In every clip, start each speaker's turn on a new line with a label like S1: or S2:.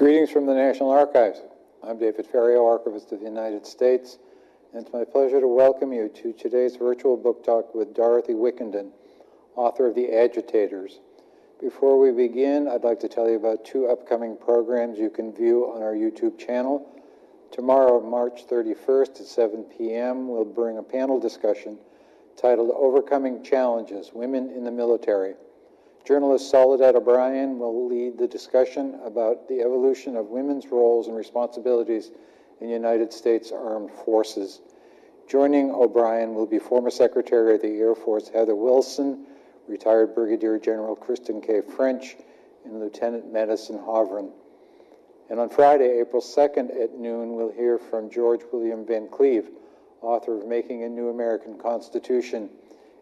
S1: Greetings from the National Archives. I'm David Ferriero, Archivist of the United States, and it's my pleasure to welcome you to today's virtual book talk with Dorothy Wickenden, author of The Agitators. Before we begin, I'd like to tell you about two upcoming programs you can view on our YouTube channel. Tomorrow, March 31st at 7 p.m., we'll bring a panel discussion titled Overcoming Challenges Women in the Military. Journalist Soledad O'Brien will lead the discussion about the evolution of women's roles and responsibilities in United States Armed Forces. Joining O'Brien will be former Secretary of the Air Force Heather Wilson, retired Brigadier General Kristin K. French, and Lieutenant Madison Hovren. And on Friday, April 2nd at noon, we'll hear from George William Van Cleve, author of Making a New American Constitution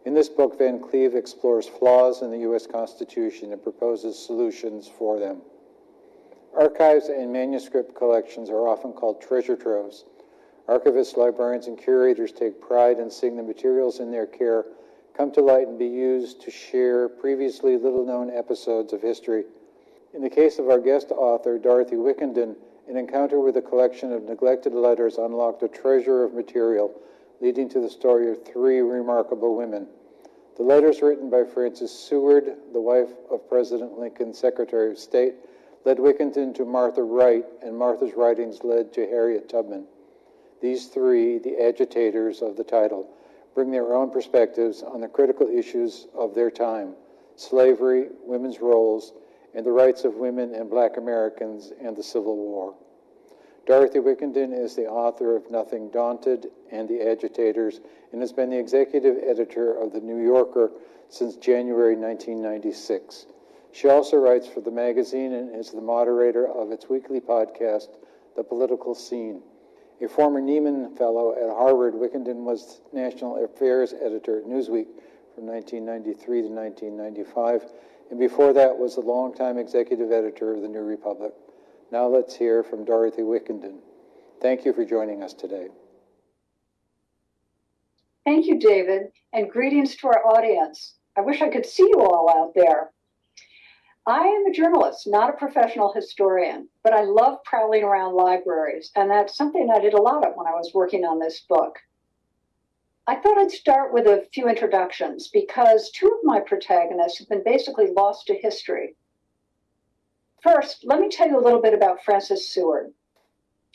S1: in this book, Van Cleve explores flaws in the U.S. Constitution and proposes solutions for them. Archives and manuscript collections are often called treasure troves. Archivists, librarians, and curators take pride in seeing the materials in their care come to light and be used to share previously little known episodes of history. In the case of our guest author, Dorothy Wickenden, an encounter with a collection of neglected letters unlocked a treasure of material leading to the story of three remarkable women. The letters written by Frances Seward, the wife of President Lincoln's Secretary of State, led Wickenden to Martha Wright, and Martha's writings led to Harriet Tubman. These three, the agitators of the title, bring their own perspectives on the critical issues of their time slavery, women's roles, and the rights of women and black Americans and the Civil War. Dorothy Wickenden is the author of Nothing Daunted and The Agitators and has been the executive editor of The New Yorker since January 1996. She also writes for the magazine and is the moderator of its weekly podcast, The Political Scene. A former Nieman Fellow at Harvard, Wickenden was National Affairs Editor at Newsweek from 1993 to 1995, and before that was a longtime executive editor of The New Republic. Now let's hear from Dorothy Wickenden. Thank you for joining us today.
S2: Thank you, David, and greetings to our audience. I wish I could see you all out there. I am a journalist, not a professional historian, but I love prowling around libraries, and that's something I did a lot of when I was working on this book. I thought I'd start with a few introductions because two of my protagonists have been basically lost to history First, let me tell you a little bit about Frances Seward,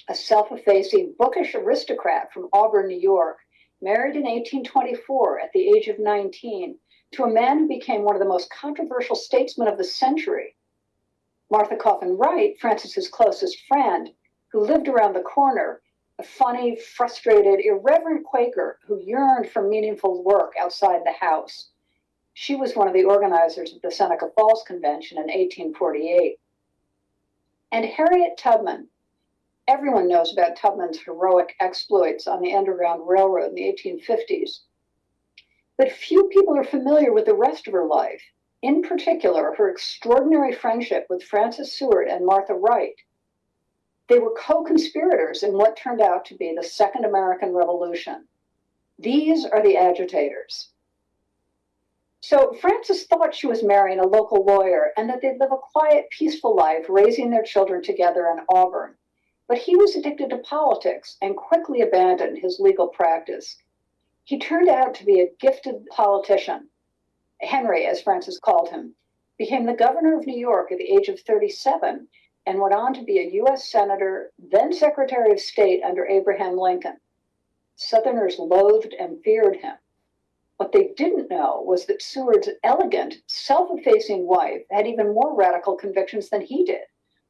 S2: a self effacing, bookish aristocrat from Auburn, New York, married in 1824 at the age of 19 to a man who became one of the most controversial statesmen of the century. Martha Coffin Wright, Frances's closest friend, who lived around the corner, a funny, frustrated, irreverent Quaker who yearned for meaningful work outside the house. She was one of the organizers of the Seneca Falls Convention in 1848. And Harriet Tubman. Everyone knows about Tubman's heroic exploits on the Underground Railroad in the 1850s. But few people are familiar with the rest of her life, in particular, her extraordinary friendship with Frances Seward and Martha Wright. They were co conspirators in what turned out to be the Second American Revolution. These are the agitators. So Frances thought she was marrying a local lawyer and that they'd live a quiet, peaceful life, raising their children together in Auburn. But he was addicted to politics and quickly abandoned his legal practice. He turned out to be a gifted politician. Henry, as Frances called him, became the governor of New York at the age of 37 and went on to be a U.S. Senator, then Secretary of State under Abraham Lincoln. Southerners loathed and feared him. What they didn't know was that Seward's elegant, self effacing wife had even more radical convictions than he did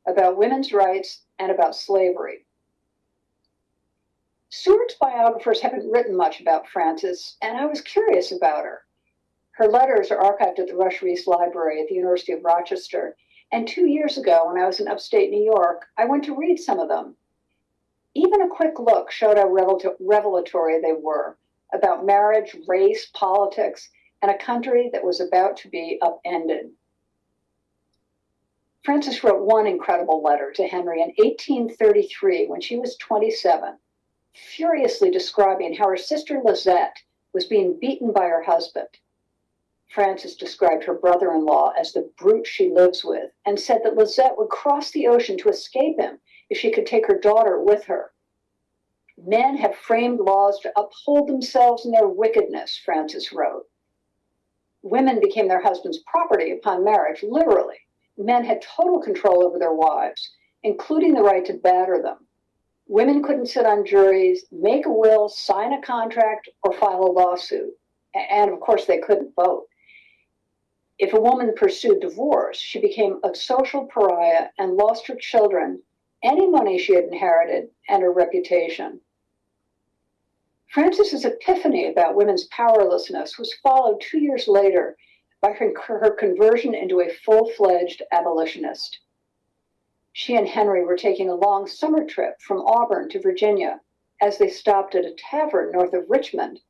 S2: about women's rights and about slavery. Seward's biographers haven't written much about Frances, and I was curious about her. Her letters are archived at the Rush Rhees Library at the University of Rochester, and two years ago, when I was in upstate New York, I went to read some of them. Even a quick look showed how revelatory they were about marriage, race, politics, and a country that was about to be upended. Frances wrote one incredible letter to Henry in 1833 when she was 27, furiously describing how her sister Lazette was being beaten by her husband. Frances described her brother in law as the brute she lives with and said that Lazette would cross the ocean to escape him if she could take her daughter with her. Men have framed laws to uphold themselves in their wickedness, Frances wrote. Women became their husband's property upon marriage, literally. Men had total control over their wives, including the right to batter them. Women couldn't sit on juries, make a will, sign a contract, or file a lawsuit. And of course, they couldn't vote. If a woman pursued divorce, she became a social pariah and lost her children, any money she had inherited, and her reputation. Frances's epiphany about women's powerlessness was followed two years later by her, her conversion into a full fledged abolitionist. She and Henry were taking a long summer trip from Auburn to Virginia. As they stopped at a tavern north of Richmond,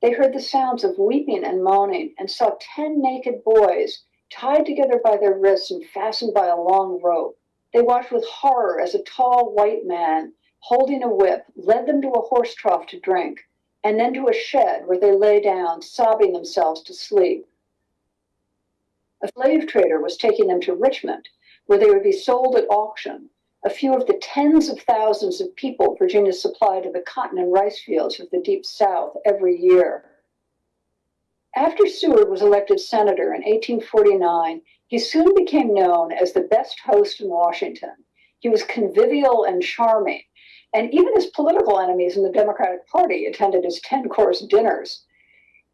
S2: they heard the sounds of weeping and moaning and saw 10 naked boys tied together by their wrists and fastened by a long rope. They watched with horror as a tall white man, holding a whip, led them to a horse trough to drink, and then to a shed where they lay down, sobbing themselves to sleep. A slave trader was taking them to Richmond, where they would be sold at auction, a few of the tens of thousands of people Virginia supplied to the cotton and rice fields of the Deep South every year. After Seward was elected senator in 1849, he soon became known as the best host in Washington. He was convivial and charming, and even his political enemies in the Democratic Party attended his 10 course dinners.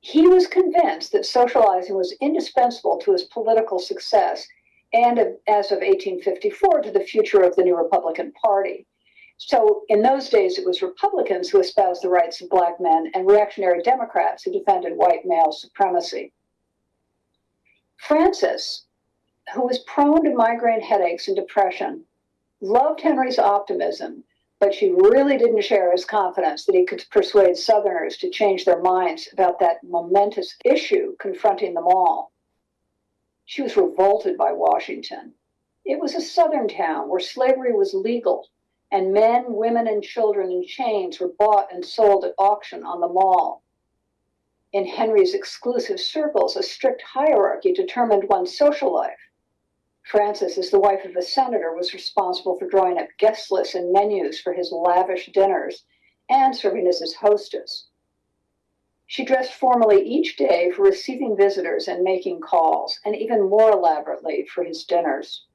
S2: He was convinced that socializing was indispensable to his political success and as of 1854 to the future of the new Republican Party. So in those days, it was Republicans who espoused the rights of black men and reactionary Democrats who defended white male supremacy. Frances, who was prone to migraine headaches and depression, loved Henry's optimism, but she really didn't share his confidence that he could persuade Southerners to change their minds about that momentous issue confronting them all. She was revolted by Washington. It was a southern town where slavery was legal, and men, women, and children in chains were bought and sold at auction on the mall. In Henry's exclusive circles, a strict hierarchy determined one's social life. Frances, as the wife of a senator, was responsible for drawing up guest lists and menus for his lavish dinners and serving as his hostess. She dressed formally each day for receiving visitors and making calls, and even more elaborately for his dinners.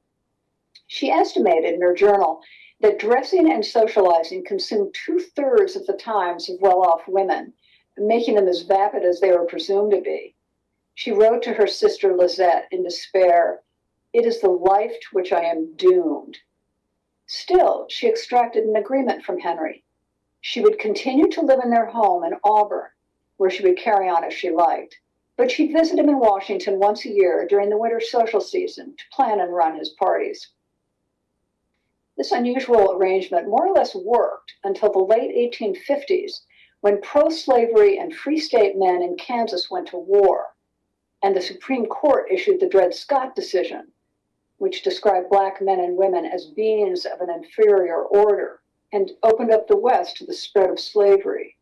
S2: She estimated in her journal that dressing and socializing consumed two thirds of the times of well off women, making them as vapid as they were presumed to be. She wrote to her sister Lazette in despair It is the life to which I am doomed. Still, she extracted an agreement from Henry. She would continue to live in their home in Auburn where she would carry on as she liked. But she'd visit him in Washington once a year during the winter social season to plan and run his parties. This unusual arrangement more or less worked until the late 1850s when pro slavery and free state men in Kansas went to war, and the Supreme Court issued the Dred Scott decision, which described Black men and women as beings of an inferior order and opened up the West to the spread of slavery.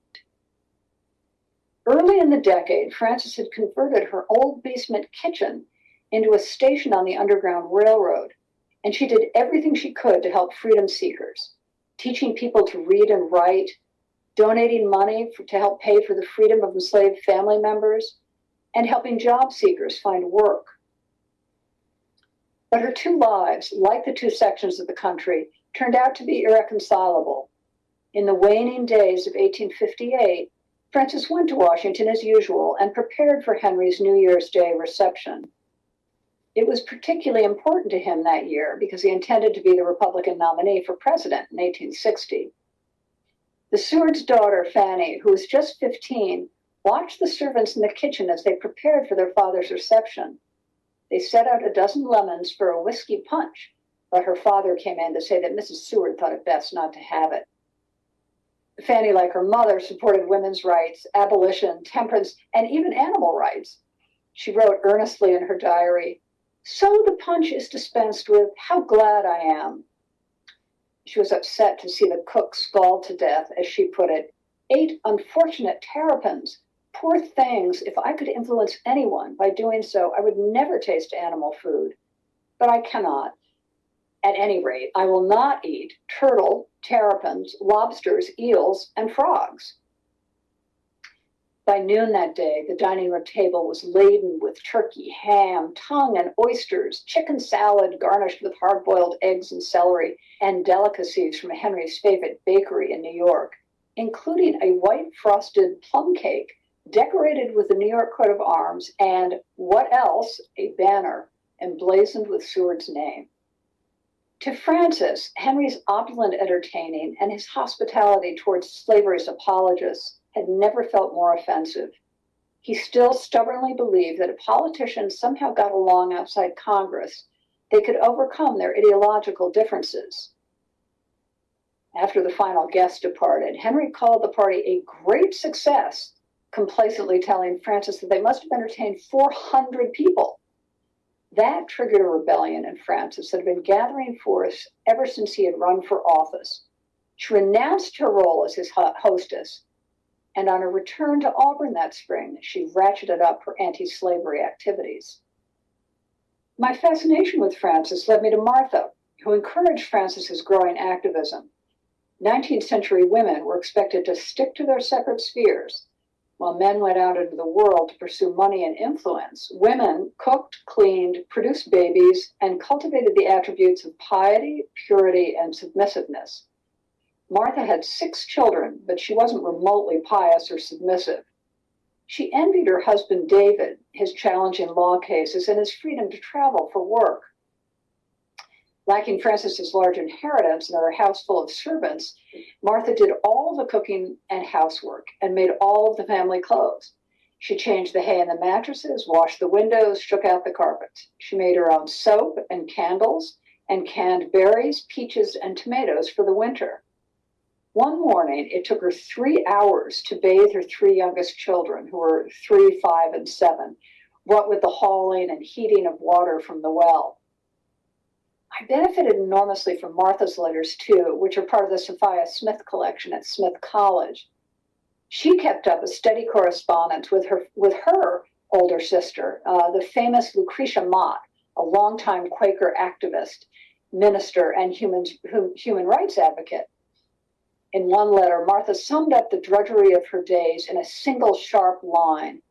S2: Early in the decade, Frances had converted her old basement kitchen into a station on the Underground Railroad, and she did everything she could to help freedom seekers, teaching people to read and write, donating money for, to help pay for the freedom of enslaved family members, and helping job seekers find work. But her two lives, like the two sections of the country, turned out to be irreconcilable. In the waning days of 1858, Frances went to Washington as usual and prepared for Henry's New Year's Day reception. It was particularly important to him that year because he intended to be the Republican nominee for president in 1860. The Seward's daughter, Fanny, who was just 15, watched the servants in the kitchen as they prepared for their father's reception. They set out a dozen lemons for a whiskey punch, but her father came in to say that Mrs. Seward thought it best not to have it. Fanny, like her mother, supported women's rights, abolition, temperance, and even animal rights. She wrote earnestly in her diary, So the punch is dispensed with. How glad I am. She was upset to see the cook scald to death, as she put it, eight unfortunate terrapins, Poor things, if I could influence anyone by doing so, I would never taste animal food. But I cannot. At any rate, I will not eat turtle, terrapins, lobsters, eels, and frogs. By noon that day, the dining room table was laden with turkey, ham, tongue, and oysters, chicken salad garnished with hard boiled eggs and celery, and delicacies from Henry's favorite bakery in New York, including a white frosted plum cake decorated with the New York coat of arms and what else? A banner emblazoned with Seward's name. To Frances, Henry's opulent entertaining and his hospitality towards slavery's apologists had never felt more offensive. He still stubbornly believed that if politicians somehow got along outside Congress, they could overcome their ideological differences. After the final guest departed, Henry called the party a great success, complacently telling Frances that they must have entertained 400 people. That triggered a rebellion in Frances that had been gathering force ever since he had run for office. She renounced her role as his hostess and on her return to Auburn that spring, she ratcheted up her anti slavery activities. My fascination with Frances led me to Martha, who encouraged Frances's growing activism. 19th century women were expected to stick to their separate spheres. While men went out into the world to pursue money and influence, women cooked, cleaned, produced babies, and cultivated the attributes of piety, purity, and submissiveness. Martha had six children, but she wasn't remotely pious or submissive. She envied her husband David, his challenging law cases, and his freedom to travel for work. Lacking Frances's large inheritance and her house full of servants, Martha did all the cooking and housework and made all of the family clothes. She changed the hay in the mattresses, washed the windows, shook out the carpets. She made her own soap and candles and canned berries, peaches, and tomatoes for the winter. One morning, it took her three hours to bathe her three youngest children, who were three, five, and seven, what with the hauling and heating of water from the well. I benefited enormously from Martha's letters, too, which are part of the Sophia Smith collection at Smith College. She kept up a steady correspondence with her, with her older sister, uh, the famous Lucretia Mott, a longtime Quaker activist, minister, and human, human rights advocate. In one letter, Martha summed up the drudgery of her days in a single sharp line.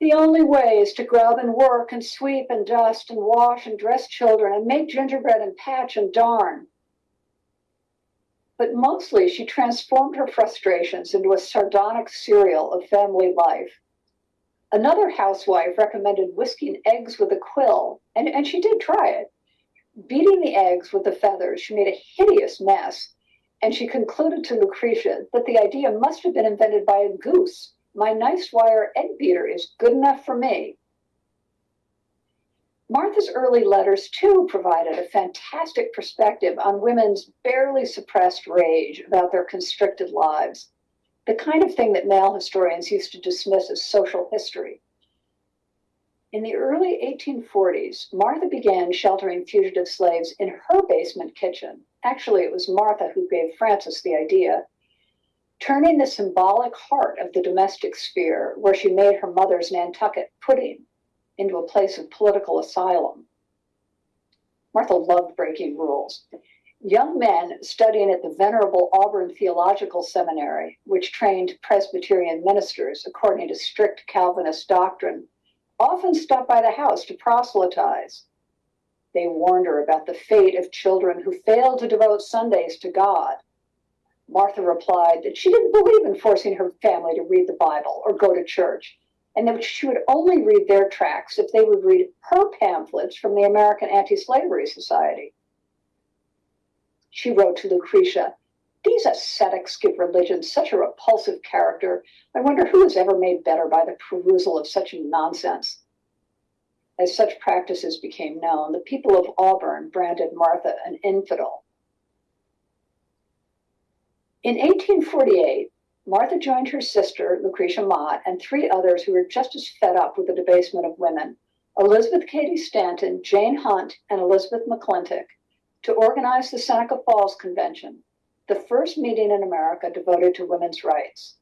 S2: The only way is to grub and work and sweep and dust and wash and dress children and make gingerbread and patch and darn. But mostly she transformed her frustrations into a sardonic serial of family life. Another housewife recommended whisking eggs with a quill, and, and she did try it. Beating the eggs with the feathers, she made a hideous mess and she concluded to Lucretia that the idea must have been invented by a goose. My nice wire egg beater is good enough for me. Martha's early letters, too, provided a fantastic perspective on women's barely suppressed rage about their constricted lives, the kind of thing that male historians used to dismiss as social history. In the early 1840s, Martha began sheltering fugitive slaves in her basement kitchen Actually, it was Martha who gave Frances the idea. Turning the symbolic heart of the domestic sphere, where she made her mother's Nantucket pudding, into a place of political asylum. Martha loved breaking rules. Young men studying at the venerable Auburn Theological Seminary, which trained Presbyterian ministers according to strict Calvinist doctrine, often stopped by the house to proselytize. They warned her about the fate of children who failed to devote Sundays to God. Martha replied that she didn't believe in forcing her family to read the Bible or go to church, and that she would only read their tracts if they would read her pamphlets from the American Anti Slavery Society. She wrote to Lucretia, These ascetics give religion such a repulsive character. I wonder who is ever made better by the perusal of such nonsense. As such practices became known, the people of Auburn branded Martha an infidel. In 1848, Martha joined her sister, Lucretia Mott, and three others who were just as fed up with the debasement of women Elizabeth Cady Stanton, Jane Hunt, and Elizabeth McClintock to organize the Seneca Falls Convention, the first meeting in America devoted to women's rights.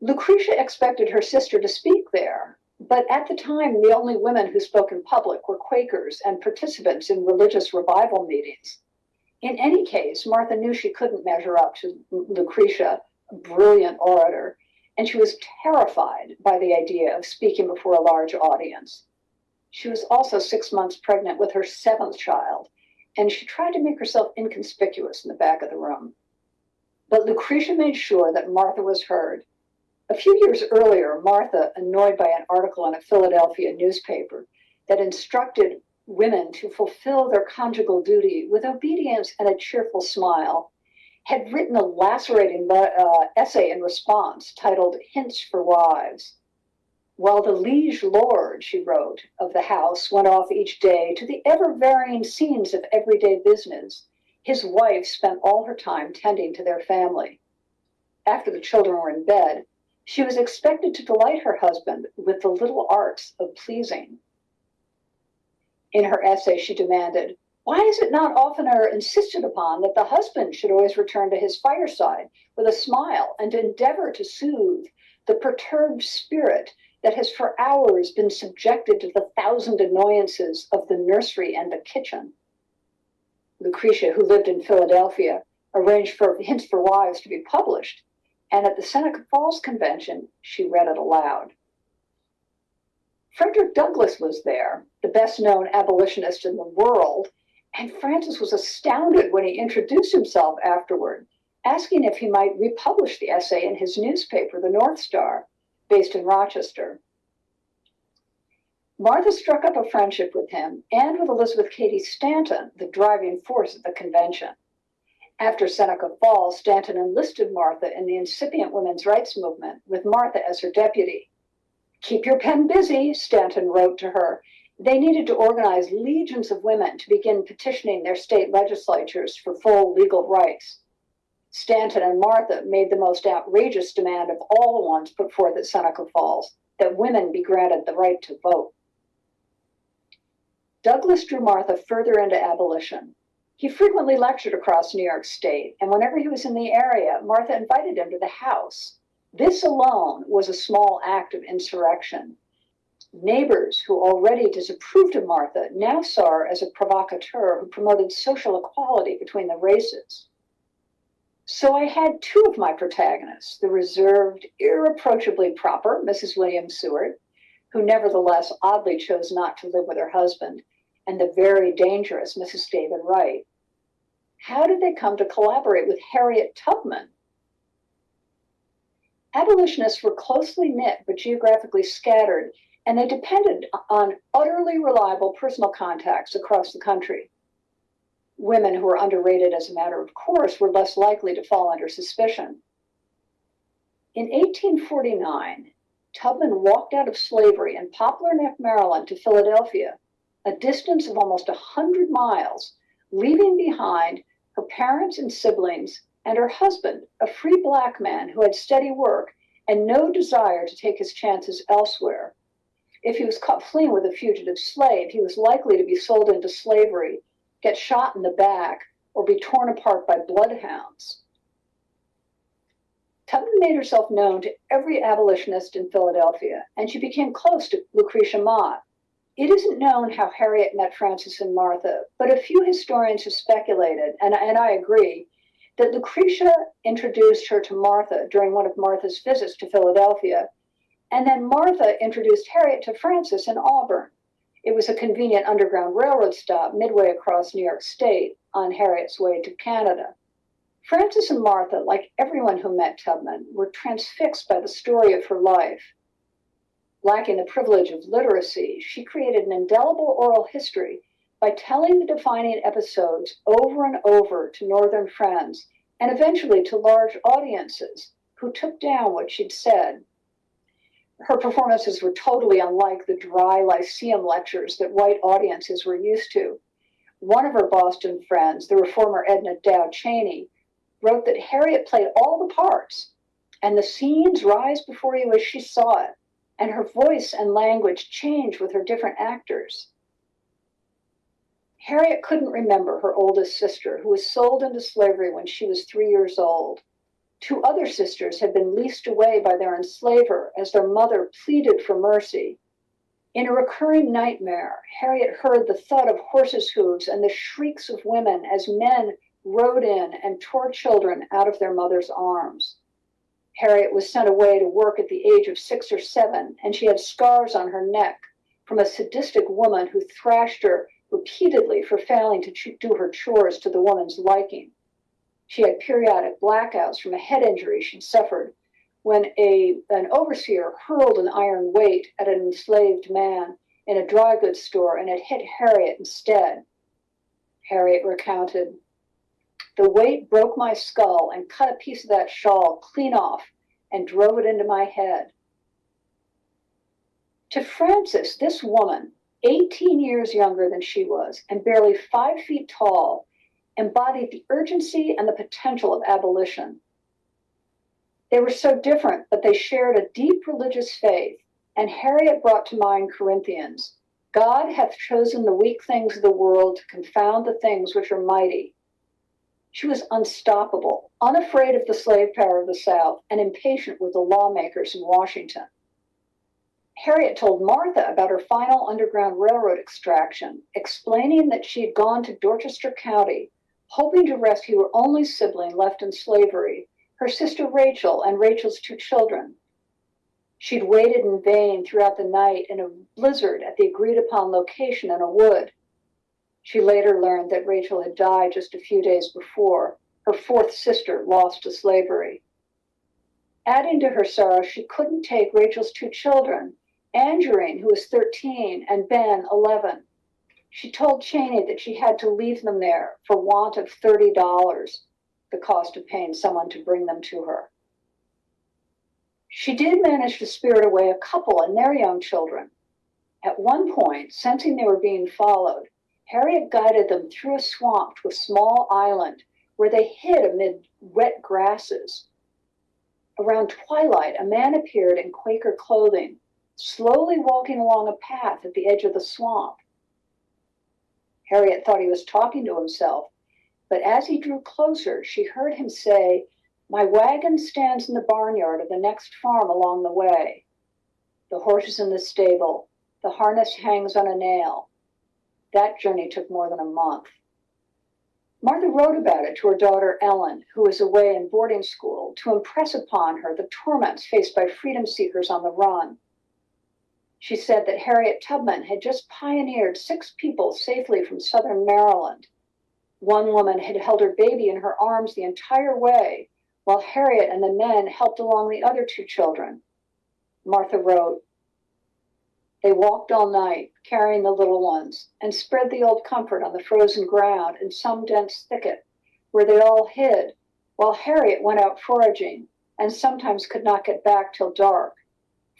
S2: Lucretia expected her sister to speak there, but at the time, the only women who spoke in public were Quakers and participants in religious revival meetings. In any case, Martha knew she couldn't measure up to Lucretia, a brilliant orator, and she was terrified by the idea of speaking before a large audience. She was also six months pregnant with her seventh child, and she tried to make herself inconspicuous in the back of the room. But Lucretia made sure that Martha was heard. A few years earlier, Martha, annoyed by an article in a Philadelphia newspaper that instructed women to fulfill their conjugal duty with obedience and a cheerful smile, had written a lacerating uh, essay in response titled Hints for Wives. While the liege lord, she wrote, of the house went off each day to the ever varying scenes of everyday business, his wife spent all her time tending to their family. After the children were in bed, she was expected to delight her husband with the little arts of pleasing. In her essay, she demanded, Why is it not oftener insisted upon that the husband should always return to his fireside with a smile and endeavor to soothe the perturbed spirit that has for hours been subjected to the thousand annoyances of the nursery and the kitchen? Lucretia, who lived in Philadelphia, arranged for Hints for Wives to be published, and at the Seneca Falls Convention, she read it aloud. Frederick Douglass was there, the best known abolitionist in the world, and Frances was astounded when he introduced himself afterward, asking if he might republish the essay in his newspaper, the North Star, based in Rochester. Martha struck up a friendship with him and with Elizabeth Cady Stanton, the driving force at the convention. After Seneca Falls, Stanton enlisted Martha in the incipient women's rights movement, with Martha as her deputy. Keep your pen busy, Stanton wrote to her. They needed to organize legions of women to begin petitioning their state legislatures for full legal rights. Stanton and Martha made the most outrageous demand of all the ones put forth at Seneca Falls that women be granted the right to vote. Douglass drew Martha further into abolition. He frequently lectured across New York State, and whenever he was in the area, Martha invited him to the house this alone was a small act of insurrection. Neighbors who already disapproved of Martha now saw her as a provocateur who promoted social equality between the races. So I had two of my protagonists the reserved, irreproachably proper Mrs. William Seward, who nevertheless oddly chose not to live with her husband, and the very dangerous Mrs. David Wright. How did they come to collaborate with Harriet Tubman, Abolitionists were closely knit but geographically scattered, and they depended on utterly reliable personal contacts across the country. Women who were underrated as a matter of course were less likely to fall under suspicion. In 1849, Tubman walked out of slavery in Poplar Neck, Maryland to Philadelphia, a distance of almost 100 miles, leaving behind her parents and siblings and her husband, a free black man who had steady work and no desire to take his chances elsewhere. If he was caught fleeing with a fugitive slave, he was likely to be sold into slavery, get shot in the back, or be torn apart by bloodhounds. Tubman made herself known to every abolitionist in Philadelphia, and she became close to Lucretia Mott. It isn't known how Harriet met Frances and Martha, but a few historians have speculated, and, and I agree, that Lucretia introduced her to Martha during one of Martha's visits to Philadelphia, and then Martha introduced Harriet to Frances in Auburn. It was a convenient Underground Railroad stop midway across New York State on Harriet's way to Canada. Frances and Martha, like everyone who met Tubman, were transfixed by the story of her life. Lacking the privilege of literacy, she created an indelible oral history by telling the defining episodes over and over to Northern friends and eventually to large audiences who took down what she'd said. Her performances were totally unlike the dry Lyceum lectures that white audiences were used to. One of her Boston friends, the reformer Edna Dow Cheney, wrote that Harriet played all the parts, and the scenes rise before you as she saw it, and her voice and language change with her different actors. Harriet couldn't remember her oldest sister, who was sold into slavery when she was three years old. Two other sisters had been leased away by their enslaver as their mother pleaded for mercy. In a recurring nightmare, Harriet heard the thud of horses' hooves and the shrieks of women as men rode in and tore children out of their mother's arms. Harriet was sent away to work at the age of six or seven, and she had scars on her neck from a sadistic woman who thrashed her repeatedly for failing to do her chores to the woman's liking. She had periodic blackouts from a head injury she'd suffered when a, an overseer hurled an iron weight at an enslaved man in a dry goods store and it hit Harriet instead. Harriet recounted, The weight broke my skull and cut a piece of that shawl clean off and drove it into my head. To Frances, this woman, 18 years younger than she was and barely five feet tall, embodied the urgency and the potential of abolition. They were so different, but they shared a deep religious faith, and Harriet brought to mind Corinthians God hath chosen the weak things of the world to confound the things which are mighty. She was unstoppable, unafraid of the slave power of the South, and impatient with the lawmakers in Washington. Harriet told Martha about her final Underground Railroad extraction, explaining that she had gone to Dorchester County, hoping to rescue her only sibling left in slavery, her sister Rachel and Rachel's two children. She'd waited in vain throughout the night in a blizzard at the agreed upon location in a wood. She later learned that Rachel had died just a few days before, her fourth sister lost to slavery. Adding to her sorrow, she couldn't take Rachel's two children, Angerine, who was 13, and Ben, 11. She told Cheney that she had to leave them there for want of $30, the cost of paying someone to bring them to her. She did manage to spirit away a couple and their young children. At one point, sensing they were being followed, Harriet guided them through a swamp to a small island where they hid amid wet grasses. Around twilight, a man appeared in Quaker clothing, slowly walking along a path at the edge of the swamp. Harriet thought he was talking to himself, but as he drew closer, she heard him say, My wagon stands in the barnyard of the next farm along the way. The horse is in the stable. The harness hangs on a nail. That journey took more than a month. Martha wrote about it to her daughter Ellen, who was away in boarding school, to impress upon her the torments faced by freedom seekers on the run. She said that Harriet Tubman had just pioneered six people safely from southern Maryland. One woman had held her baby in her arms the entire way, while Harriet and the men helped along the other two children. Martha wrote, They walked all night, carrying the little ones, and spread the old comfort on the frozen ground in some dense thicket, where they all hid, while Harriet went out foraging and sometimes could not get back till dark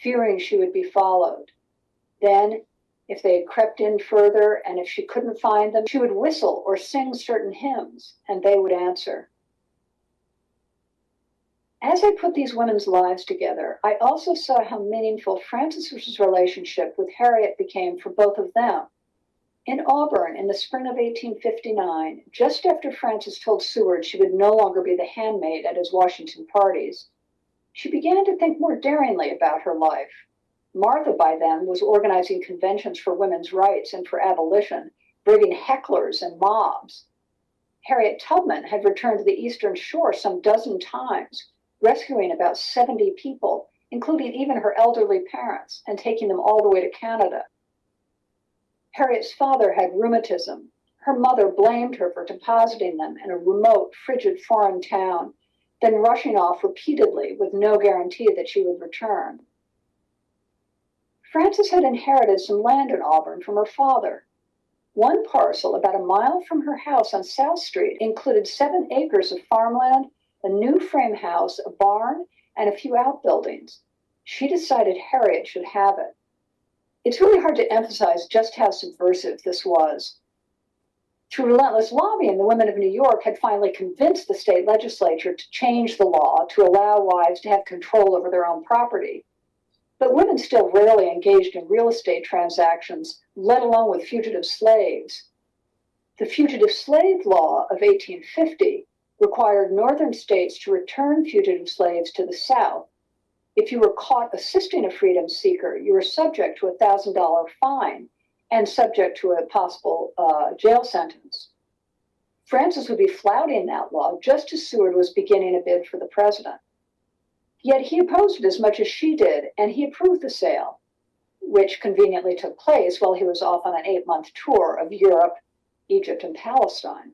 S2: fearing she would be followed. Then, if they had crept in further and if she couldn't find them, she would whistle or sing certain hymns, and they would answer. As I put these women's lives together, I also saw how meaningful Frances's relationship with Harriet became for both of them. In Auburn, in the spring of 1859, just after Frances told Seward she would no longer be the handmaid at his Washington parties, she began to think more daringly about her life. Martha, by then, was organizing conventions for women's rights and for abolition, bringing hecklers and mobs. Harriet Tubman had returned to the Eastern Shore some dozen times, rescuing about 70 people, including even her elderly parents, and taking them all the way to Canada. Harriet's father had rheumatism. Her mother blamed her for depositing them in a remote, frigid foreign town then rushing off repeatedly with no guarantee that she would return. Frances had inherited some land in Auburn from her father. One parcel, about a mile from her house on South Street, included seven acres of farmland, a new frame house, a barn, and a few outbuildings. She decided Harriet should have it. It's really hard to emphasize just how subversive this was. Through relentless lobbying, the women of New York had finally convinced the state legislature to change the law to allow wives to have control over their own property. But women still rarely engaged in real estate transactions, let alone with fugitive slaves. The Fugitive Slave Law of 1850 required northern states to return fugitive slaves to the South. If you were caught assisting a freedom seeker, you were subject to a $1,000 fine and subject to a possible uh, jail sentence. Frances would be flouting that law just as Seward was beginning a bid for the president. Yet he opposed it as much as she did, and he approved the sale, which conveniently took place while he was off on an eight month tour of Europe, Egypt, and Palestine.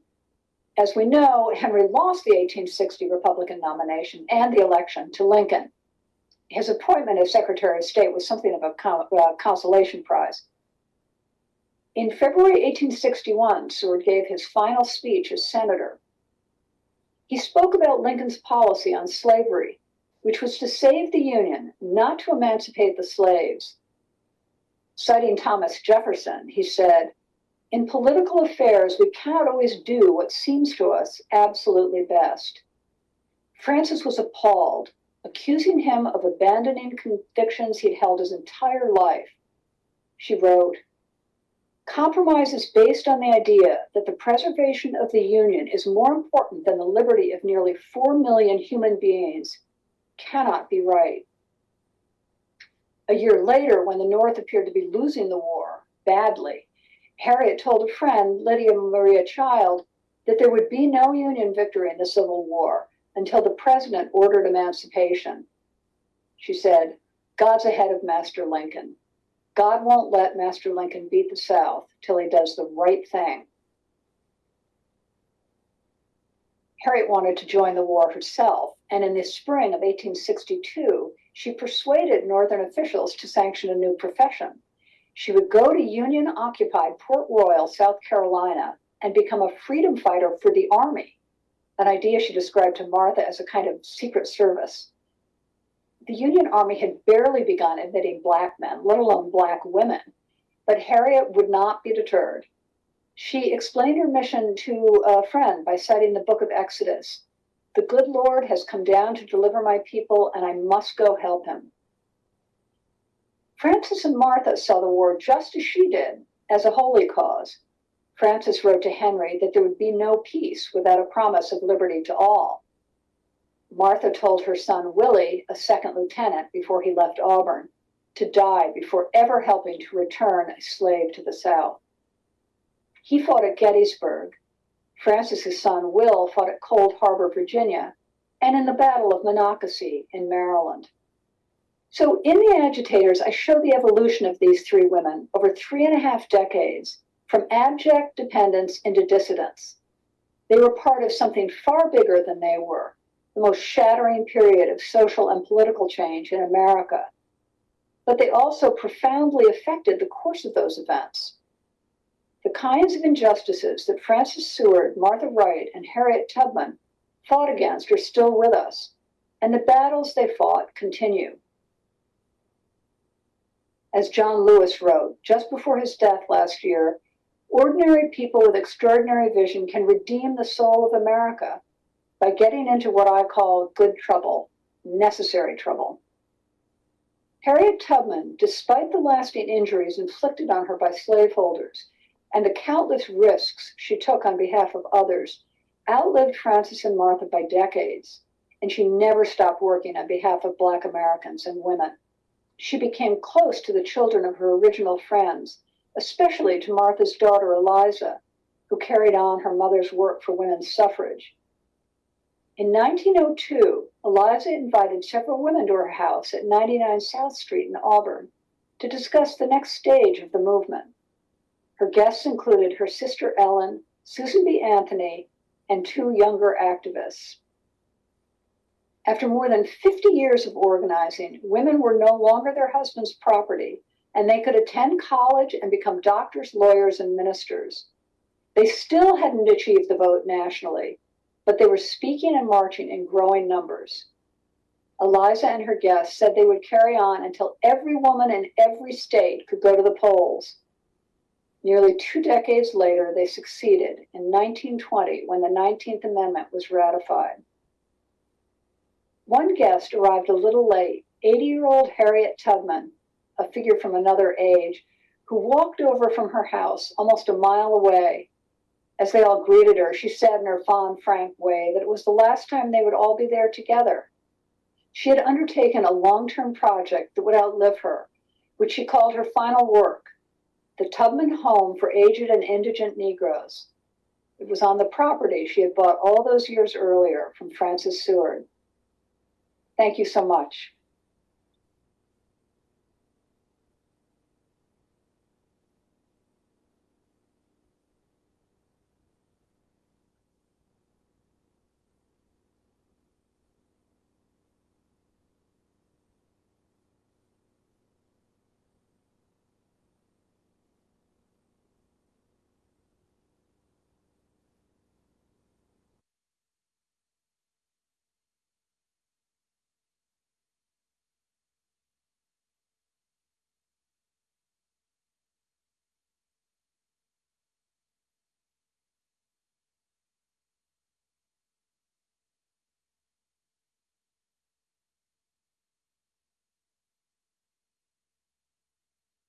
S2: As we know, Henry lost the 1860 Republican nomination and the election to Lincoln. His appointment as Secretary of State was something of a uh, consolation prize. In February 1861, Seward gave his final speech as senator. He spoke about Lincoln's policy on slavery, which was to save the Union, not to emancipate the slaves. Citing Thomas Jefferson, he said, In political affairs, we cannot always do what seems to us absolutely best. Frances was appalled, accusing him of abandoning convictions he'd held his entire life. She wrote, Compromise is based on the idea that the preservation of the Union is more important than the liberty of nearly 4 million human beings cannot be right. A year later, when the North appeared to be losing the war badly, Harriet told a friend, Lydia Maria Child, that there would be no Union victory in the Civil War until the president ordered emancipation. She said, God's ahead of Master Lincoln. God won't let Master Lincoln beat the South till he does the right thing. Harriet wanted to join the war herself, and in the spring of 1862, she persuaded Northern officials to sanction a new profession. She would go to Union occupied Port Royal, South Carolina, and become a freedom fighter for the Army, an idea she described to Martha as a kind of secret service. The Union Army had barely begun admitting black men, let alone black women, but Harriet would not be deterred. She explained her mission to a friend by citing the book of Exodus. The good Lord has come down to deliver my people, and I must go help him. Frances and Martha saw the war just as she did, as a holy cause. Frances wrote to Henry that there would be no peace without a promise of liberty to all. Martha told her son Willie, a second lieutenant before he left Auburn, to die before ever helping to return a slave to the South. He fought at Gettysburg. Frances's son Will fought at Cold Harbor, Virginia, and in the Battle of Monocacy in Maryland. So in the agitators, I show the evolution of these three women over three and a half decades from abject dependence into dissidence. They were part of something far bigger than they were, the most shattering period of social and political change in America. But they also profoundly affected the course of those events. The kinds of injustices that Frances Seward, Martha Wright, and Harriet Tubman fought against are still with us, and the battles they fought continue. As John Lewis wrote just before his death last year, ordinary people with extraordinary vision can redeem the soul of America by getting into what I call good trouble, necessary trouble. Harriet Tubman, despite the lasting injuries inflicted on her by slaveholders, and the countless risks she took on behalf of others outlived Frances and Martha by decades, and she never stopped working on behalf of Black Americans and women. She became close to the children of her original friends, especially to Martha's daughter Eliza, who carried on her mother's work for women's suffrage. In 1902, Eliza invited several women to her house at 99 South Street in Auburn to discuss the next stage of the movement. Her guests included her sister Ellen, Susan B. Anthony, and two younger activists. After more than 50 years of organizing, women were no longer their husband's property, and they could attend college and become doctors, lawyers, and ministers. They still hadn't achieved the vote nationally, but they were speaking and marching in growing numbers. Eliza and her guests said they would carry on until every woman in every state could go to the polls Nearly two decades later, they succeeded in 1920 when the 19th Amendment was ratified. One guest arrived a little late 80 year old Harriet Tubman, a figure from another age, who walked over from her house almost a mile away. As they all greeted her, she said in her fond, frank way that it was the last time they would all be there together. She had undertaken a long term project that would outlive her, which she called her final work the Tubman Home for Aged and Indigent Negroes. It was on the property she had bought all those years earlier from Frances Seward. Thank you so much.